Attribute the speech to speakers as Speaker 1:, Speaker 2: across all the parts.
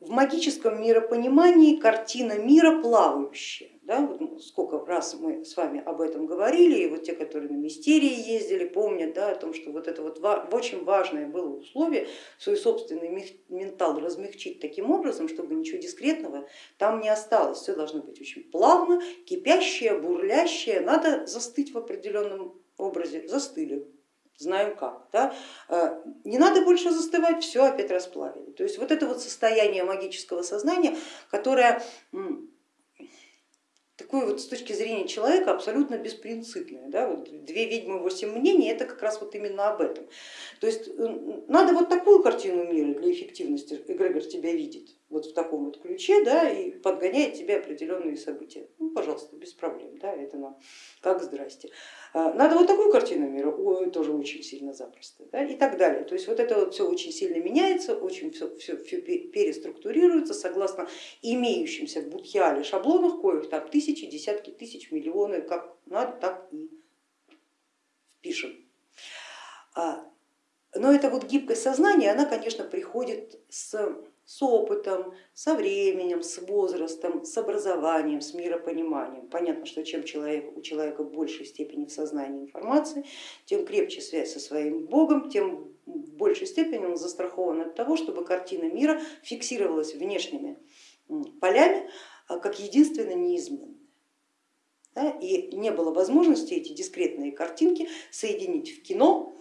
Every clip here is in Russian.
Speaker 1: в магическом миропонимании картина мира плавающая. Да? Вот сколько раз мы с вами об этом говорили, и вот те, которые на мистерии ездили, помнят да, о том, что вот это вот очень важное было условие свой собственный ментал размягчить таким образом, чтобы ничего дискретного там не осталось. Все должно быть очень плавно, кипящее, бурлящее, надо застыть в определенном образе, застыли знаем как. Да? Э, не надо больше застывать, все опять расплавили. То есть вот это вот состояние магического сознания, которое такое вот с точки зрения человека абсолютно беспринципное. Да? Вот две ведьмы, восемь мнений, это как раз вот именно об этом. То есть э, надо вот такую картину мира для эффективности эгрегор тебя видит, вот в таком вот ключе, да, и подгоняет тебе определенные события. Ну, пожалуйста, без проблем, да, это нам как здрасте. А, надо вот такую картину мира, ой, тоже очень сильно запросто, да, и так далее. То есть вот это вот все очень сильно меняется, очень все, все, все переструктурируется согласно имеющимся в Будхиале шаблонах, коих там тысячи, десятки тысяч, миллионы, как надо, так и впишем. А, но эта вот гибкость сознания, она, конечно, приходит с с опытом, со временем, с возрастом, с образованием, с миропониманием. Понятно, что чем человек, у человека в большей степени в сознании информации, тем крепче связь со своим Богом, тем в большей степени он застрахован от того, чтобы картина мира фиксировалась внешними полями а, как единственно неизменная. И не было возможности эти дискретные картинки соединить в кино,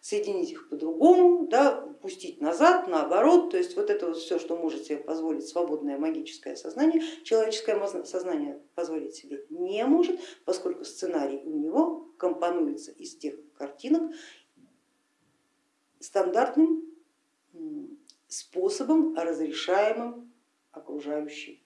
Speaker 1: соединить их по-другому, да, пустить назад, наоборот, то есть вот это вот все, что может себе позволить свободное магическое сознание, человеческое сознание позволить себе не может, поскольку сценарий у него компонуется из тех картинок стандартным способом, разрешаемым окружающей